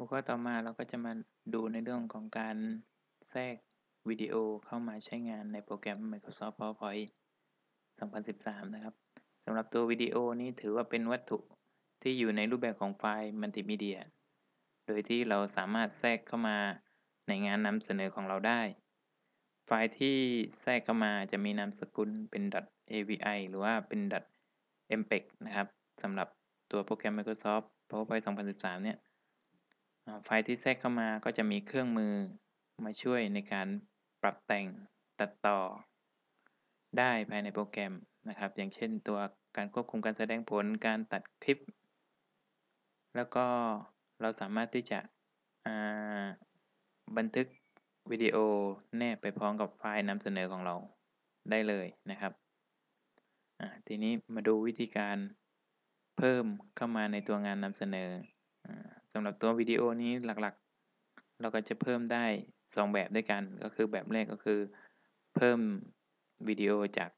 หัวข้อต่อมาเราก็จะมาดูในเรื่องของการแทรกวิดีโอเข้ามาใช้งานในโปรแกรม Microsoft PowerPoint 2013 นะครับสำหรับตัววิดีโอนี้ถือว่าเป็นวัตถุที่อยู่ในรูปแบบของไฟล์มัลติมีเดีย โดยที่เราสามารถแทรกเข้ามาในงานนำเสนอของเราได้ ไฟล์ที่แทรกเข้ามาจะมีนามสกุลเป็น .avi หรือว่าเป็น .mpeg นะครับสำหรับตัวโปรแกรม Microsoft PowerPoint 2013 เนี่ย ไฟล์ที่แทรกเข้ามาก็จะมีเครื่องมือมาช่วยในการปรับแต่งตัดต่อ ได้ภายในโปรแกรมนะครับ อย่างเช่นตัวการควบคุมการแสดงผลการตัดคลิป แล้วก็เราสามารถที่จะบันทึกวิดีโอแนบไปพร้อมกับไฟล์นำเสนอของเราได้เลยนะครับทีนี้มาดูวิธีการเพิ่มเข้ามาในตัวงานนำเสนอ สำหรับตัววิดีโอนี้หลักๆ เราก็จะเพิ่มได้ 2 แบบด้วยกัน ก็คือแบบแรกก็คือ เพิ่มวิดีโอจาก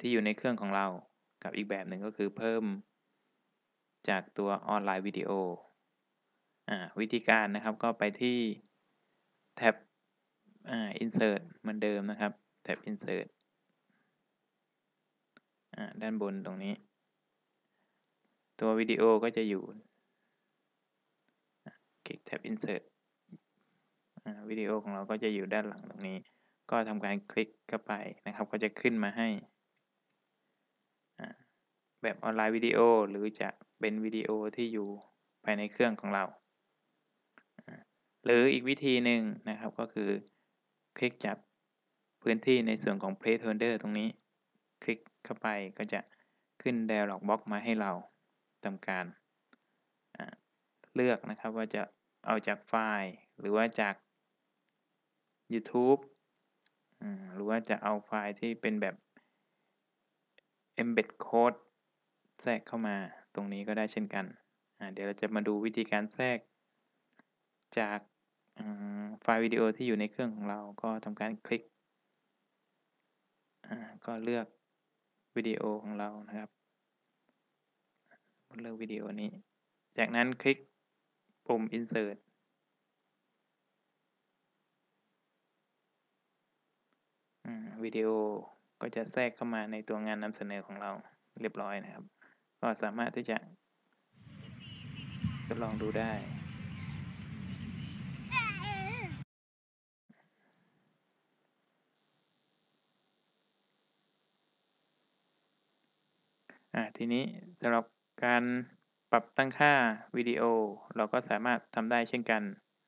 ที่อยู่ในเครื่องของเรา กับอีกแบบหนึ่งก็คือเพิ่มจากตัวออนไลน์วิดีโอวิธีการนะครับก็ไปที่แท็บ insert เหมือนเดิมนะครับ แท็บ insert ด้านบนตรงนี้ ตัววิดีโอก็จะอยู่ คลิกแท็บ insert วิดีโอของเราก็จะอยู่ด้านหลังตรงนี้ ก็ทำการคลิกเข้าไปนะครับ ก็จะขึ้นมาให้แบบออนไลน์วิดีโอหรือจะเป็นวิดีโอที่อยู่ภายในเครื่องของเรา หรืออีกวิธีหนึ่งนะครับก็คือคลิกจับพื้นที่ในส่วนของ placeholder ตรงนี้ คลิกเข้าไปก็จะขึ้น dialog box มาให้เราทำการเลือกนะครับว่าจะ เอาจากไฟล์หรือว่าจาก YouTube หรือว่าจะเอาไฟล์ที่เป็นแบบ embed code แทรกเข้ามาตรงนี้ก็ได้เช่นกัน เดี๋ยวเราจะมาดูวิธีการแทรก จากไฟล์วิดีโอที่อยู่ในเครื่องของเราก็ทำการคลิก ก็เลือกวิดีโอของเรานะครับ เลือกวิดีโอนี้ จากนั้นคลิก ปุ่ม insert วิดีโอก็จะแทรกเข้ามาในตัวงานนำเสนอของเราเรียบร้อยนะครับ ก็สามารถที่จะทดลองดูได้ ทีนี้สำหรับการ ปรับตั้งค่าวิดีโอเราก็สามารถทำได้เช่นกัน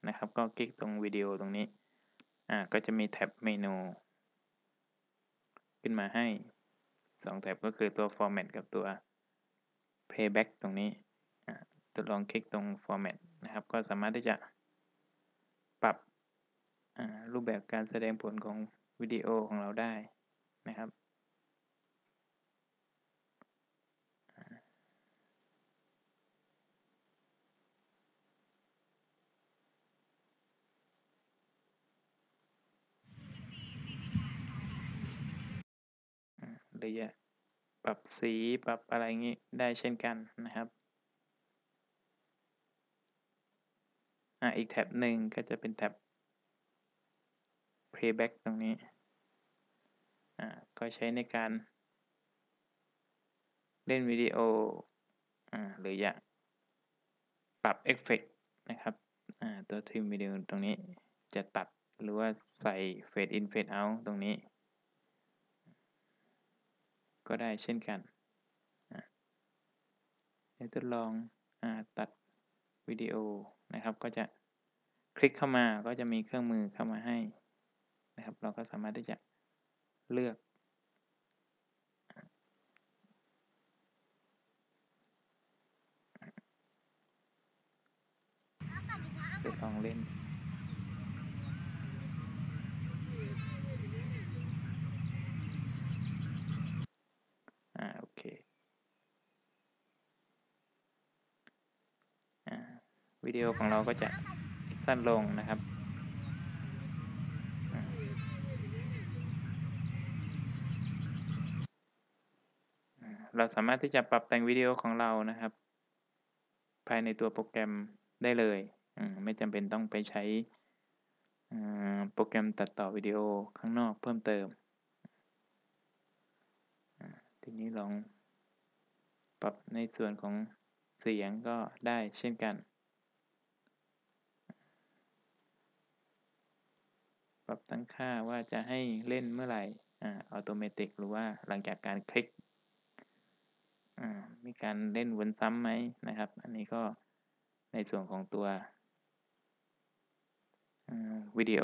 นะครับ ก็คลิกตรงวิดีโอตรงนี้ อ่า ก็จะมีแท็บเมนู ขึ้นมาให้ 2 แท็บก็คือตัว format กับตัว playback ตรงนี้ทดลองคลิกตรง format นะครับ ก็สามารถที่จะปรับรูปแบบการแสดงผลของวิดีโอของเราได้นะครับ หรือจะปรับสีปรับอะไรงี้ได้เช่นกันนะครับอ่าอีกแท็บหนึ่งก็จะเป็นแท็บ playback ตรงนี้อ่าก็ใช้ในการเล่นวิดีโออ่าหรืออยากปรับเอฟเฟกนะครับอ่าตัวทริมวิดีโอตรงนี้จะตัดหรือว่าใส่เฟดอินเฟดเอาตรงนี้ ก็ได้เช่นกันเดี๋ยวทดลองอตัดวิดีโอนะครับ ก็จะคลิกเข้ามาก็จะมีเครื่องมือเข้ามาให้นะครับ เราก็สามารถที่จะเลือกทดลองเล่น วิดีโอของเราก็จะสั้นลงนะครับ เราสามารถที่จะปรับแต่งวิดีโอของเรานะครับ ภายในตัวโปรแกรมได้เลย ไม่จำเป็นต้องไปใช้โปรแกรมตัดต่อวิดีโอข้างนอกเพิ่มเติม ทีนี้ลองปรับในส่วนของเสียงก็ได้เช่นกัน ปรับตั้งค่าว่าจะให้เล่นเมื่อไหร่อัตโนมัติหรือว่าหลังจากการคลิกอ่ามีการเล่นวนซ้ำไหมนะครับ อันนี้ก็ในส่วนของตัววิดีโอ